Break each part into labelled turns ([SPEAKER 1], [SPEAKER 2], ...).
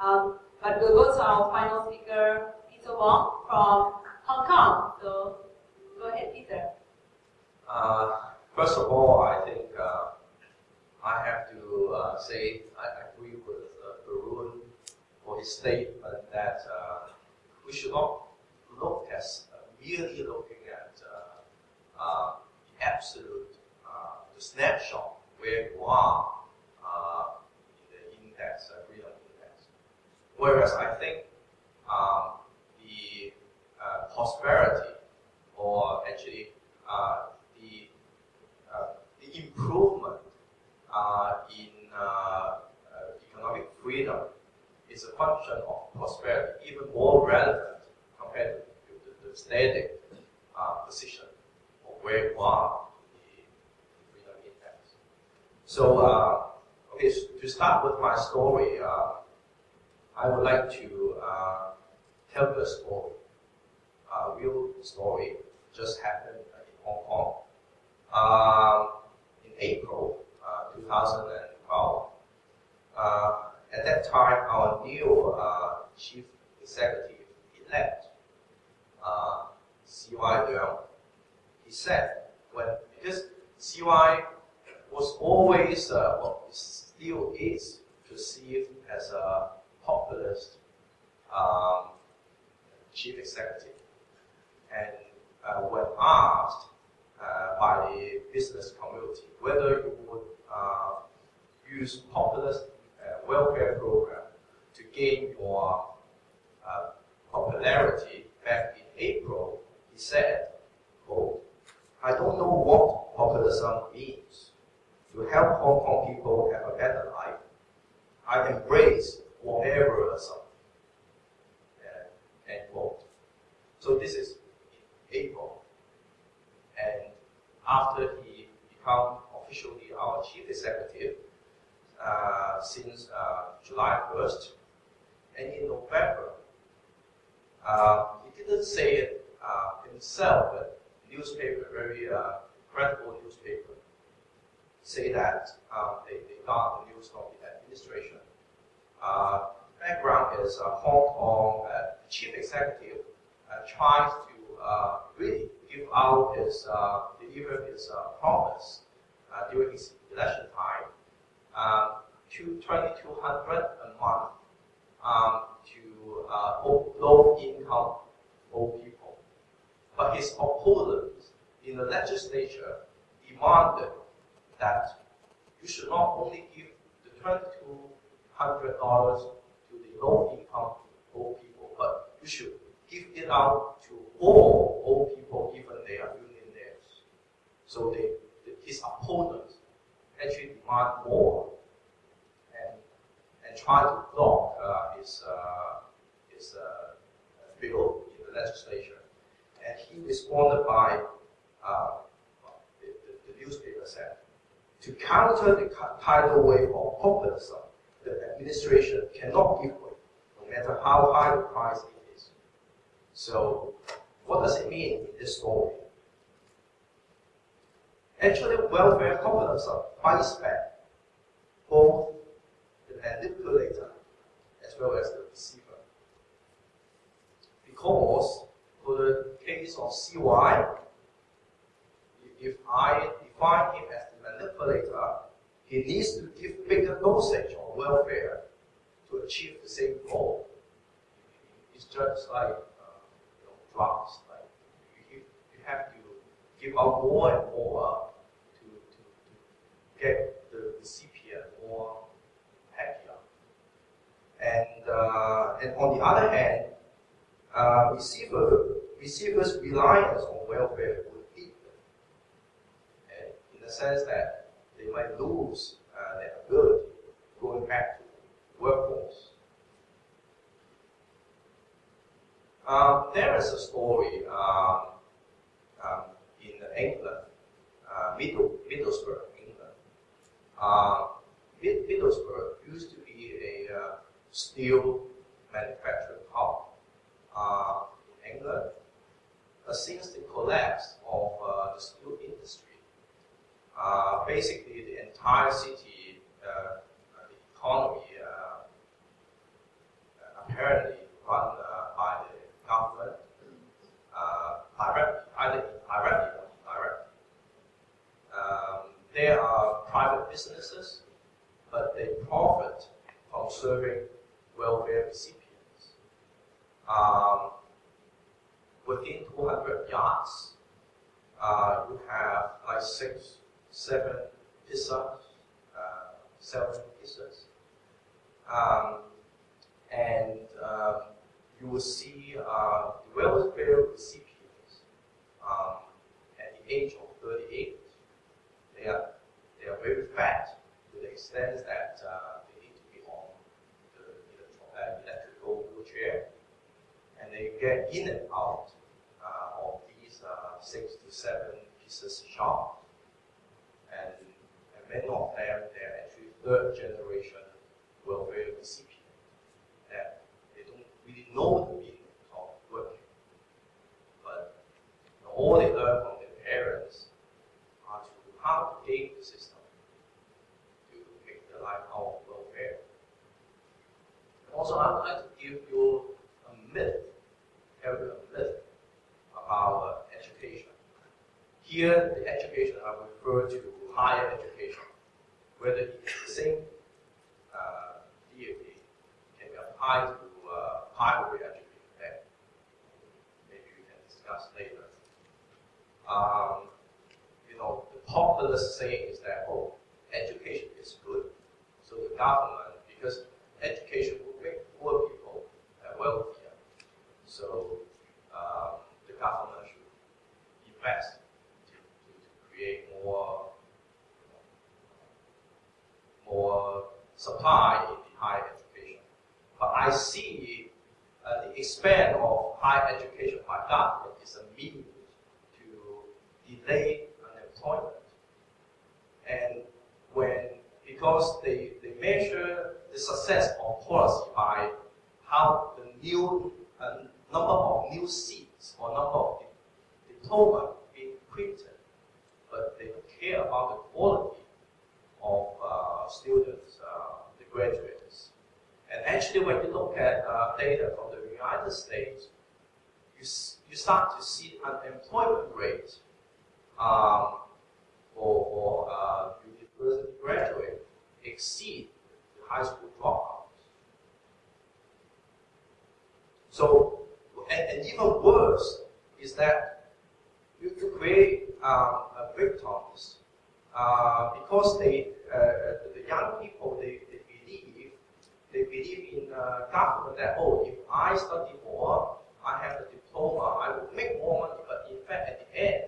[SPEAKER 1] Um, but we'll go to our final speaker, Peter Wong from Hong Kong. So go ahead, Peter.
[SPEAKER 2] Uh, first of all, I think uh, I have to uh, say I agree with uh, for his statement that uh, we should not look at uh, merely looking at uh, the absolute, the snapshot where you are uh, in the index, uh, freedom index. Whereas I think um, the uh, prosperity or actually uh, the uh, the improvement uh, in uh, economic freedom is a function of prosperity, even more relevant compared to the, the static position of where you are the freedom index. So, okay, so to start with my story, I would like to uh, tell the story, a real story, just happened in Hong Kong. Um, in April uh, 2012, uh, at that time, our new uh, chief executive elect, uh, CY Leung, he said, when, because CY was always, uh, well, still is perceived as a um, chief executive. And uh, when asked uh, by the business community whether you would uh, use populist uh, welfare program to gain your uh, popularity back in April, he said, quote, I don't know what populism means. To help Hong Kong people have a better life, I embrace whateverism. Uh, end quote. So this is April. And after he become officially our chief executive uh, since uh, July 1st, and in November, uh, he didn't say it uh, himself, but newspaper, very uh, credible newspaper, say that um, they, they got the news from the administration. Uh, background is uh, Hong Kong uh, chief executive uh, tries to uh, really give out his uh, deliver his uh, promise uh, during his election time to 2200 a month um, to uh, low income old people. But his opponents in the legislature demanded that you should not only give the $2,200 to the low income old people, but you should give it out to all old people, even they are millionaires. So they, his opponents actually demand more and, and try to block uh, his, uh, his uh, bill in the legislature. And he responded by, uh, the, the, the newspaper said, to counter the tidal wave of populism, the administration cannot give way, no matter how high the price it is. So, what does it mean in this story? Actually, welfare populism fights back both the manipulator as well as the receiver. Because for the case of CY, if I define him as the manipulator, he needs to give bigger dosage of welfare to achieve the same goal. It's just like uh, you know, drugs. Like you, you have to give out more and more to, to, to get the recipient more happier. And uh, and on the other hand, uh, receiver receivers' reliance on welfare would and in the sense that they might lose uh, their ability going back to the workforce. Um, there is a story um, um, in England, uh, Middle, Middlesbrough, England. Uh, Mid- Middlesbrough used to be a uh, steel manufacturing hub uh, in England. But since the collapse of uh, the steel uh, basically the entire city, uh, the economy apparently run uh, by the government uh, directly, either directly or indirectly. Um, there are private businesses, but they profit from serving welfare recipients. Um, within 200 yards, uh, you have like six, seven pizzas, uh, seven pizzas. Um, and um, you will see uh, the welfare recipients um, at the age of 38. They are, they are very fat to the extent that uh, they need to be on the uh, electrical wheelchair. And they get in and out uh, of these uh, six to seven pieces shop. Many of them, they're actually third generation welfare recipients that they don't really know the meaning of working. But you know, all they learn from their parents are to how to game the system to make their life more welfare. And also, I would like to give you a myth, tell you a myth about uh, education. Here, the education I refer to higher education, whether it's the same uh, deity applied to uh, primary education. That maybe we can discuss later. Um, you know, the popular saying is that oh, education is good. So the government, because education will make poor people uh, wealthier, so um, the government should invest to, to, to create more more supply in the higher education. But I see uh, the expand of higher education by government is a means to delay unemployment. And when, because they, they measure the success of policy by how the new uh, number of new seats or number of diploma being printed, but they don't care about the quality of uh, students, uh, the graduates. And actually, when you look at uh, data from the United States, you, you start to see unemployment rate um, for, for uh, university graduate exceed the high school dropouts. So, and, and even worse is that you, create um, victims uh, because they, uh, the young people, they, they believe in uh, government that, oh, if I study more, I have a diploma, I will make more money, but in fact, at the end,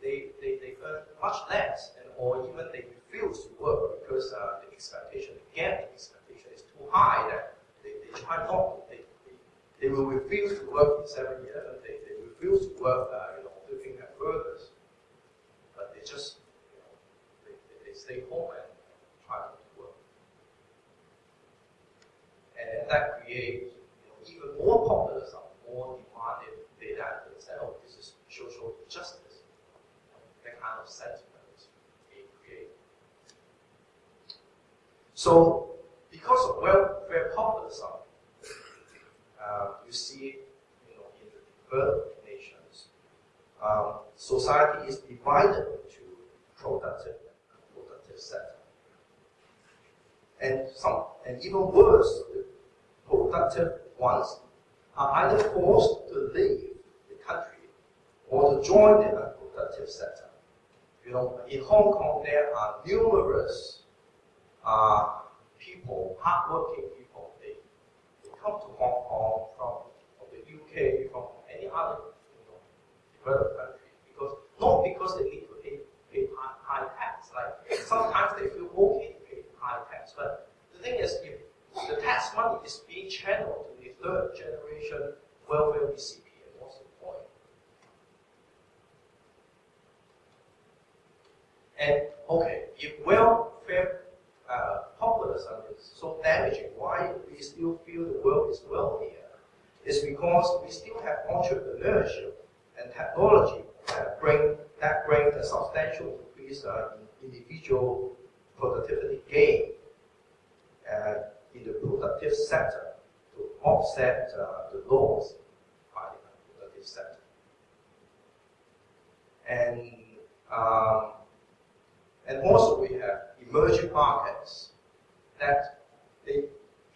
[SPEAKER 2] they, they, they earn much less, and or even they refuse to work because uh, the expectation, again, the expectation is too high that they, they try not to, they, they, they will refuse to work in 7 years, they, they refuse to work, uh, you know, looking at furthers, but they just you know, they stay home and try to work. And that creates you know, even more populism, more demanded data analytics that, oh, this is social injustice. That kind of sentiment is being created. So, because of welfare populism, uh, you see, you know, in the developed nations, um, society is divided into productive sector. And some, and even worse, productive ones are either forced to leave the country or to join the unproductive sector. You know, in Hong Kong there are numerous uh, people, hardworking people. They, they come to Hong Kong from, from the UK, from any other you know, developed country, because not because they need to pay, pay high, high tax. Like sometimes they feel okay to pay high tax, but the thing is, if the tax money is being channeled to the third generation welfare recipient, what's the point? And okay, if welfare uh, populism is so damaging, why we still feel the world is wealthier? It's because we still have entrepreneurship and technology that bring that bring a substantial increase uh, in individual productivity gain uh, in the productive sector. to offset uh, the loss by the productive sector. And um, and also we have emerging markets that they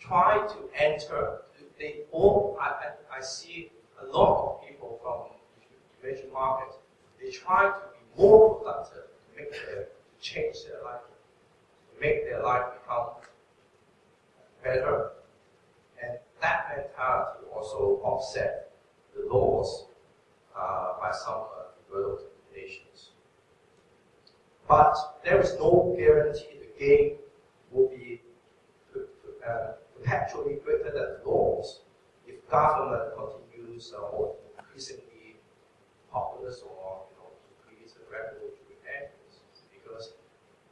[SPEAKER 2] try to enter. They all I, I, I see a lot of people from emerging markets. They try to be more productive to make their to change their life, to make their life become better. And that mentality also offset the loss uh, by some uh, developed nations. But there is no guarantee the gain will be uh, perpetually greater than the loss if government continues uh, or increasingly populous or you know increase the regulatory measures because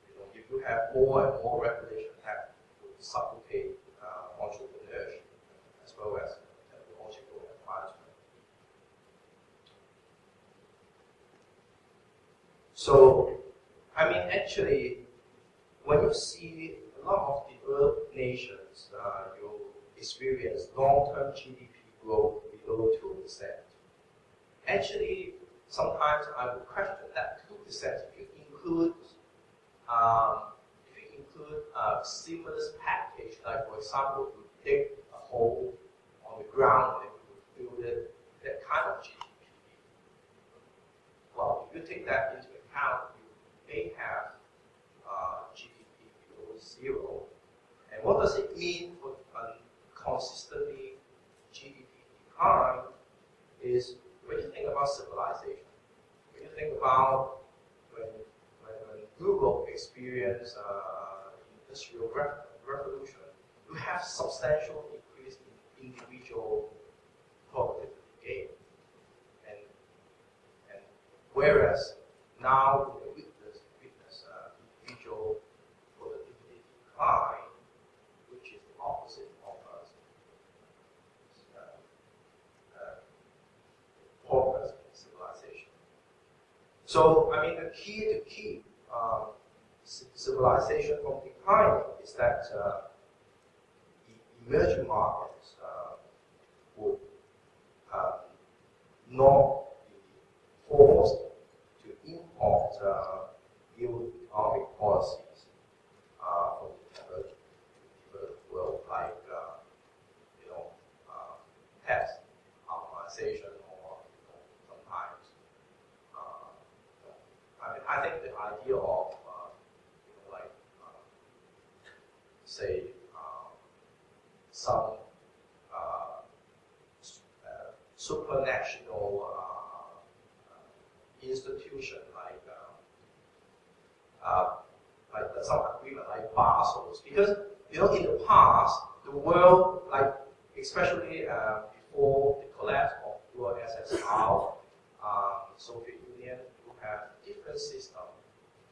[SPEAKER 2] you know if you have more and more regulation that will suffocate uh, entrepreneurship as well as technological advancement. So I mean actually when you see a lot of developed nations, uh, you experience long-term GDP growth below 2%. Actually, sometimes I would question that 2% if you include um, if you include a stimulus package, like for example, you dig a hole on the ground and you build it, that kind of GDP. Well, if you take that into you may have uh, GDP below zero. And what does it mean for a consistently GDP decline is when you think about civilization, when you think about when, when, when Google experienced uh, industrial re revolution, you have substantial increase in individual productivity gain. And, and whereas now we witness, witness uh, individual productivity decline, which is the opposite of. Uh, uh, progress in civilization. So, I mean, the key to keep um, civilization from declining is that uh, emerging markets uh, would uh, not be forced to import uh, new economic policies uh, from the developed, developed world, like uh, you know, uh, tax harmonization or you know, sometimes. Uh, I mean, I think the idea of uh, you know, like uh, say uh, some uh, s- uh, supranational uh, uh, institution like uh, uh, like some agreement like Basel's because you know in the past the world like especially uh, before the collapse of USSR, um, Soviet Union, you have different system.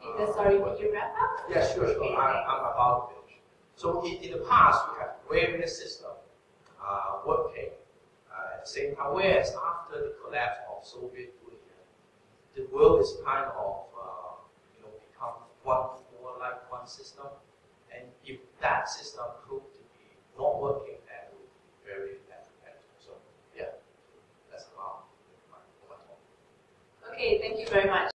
[SPEAKER 1] Okay, sorry, will you wrap up?
[SPEAKER 2] Yeah, sure, sure.
[SPEAKER 1] Okay,
[SPEAKER 2] I'm. I'm about to finish. So in, in the past, you have various systems uh, working uh, at the same time. Whereas after the collapse of Soviet Union, the world is kind of uh, you know become one more like one system. And if that system proved to be not working, that would be very detrimental. So yeah, that's about my, my talk.
[SPEAKER 1] Okay, thank you very much.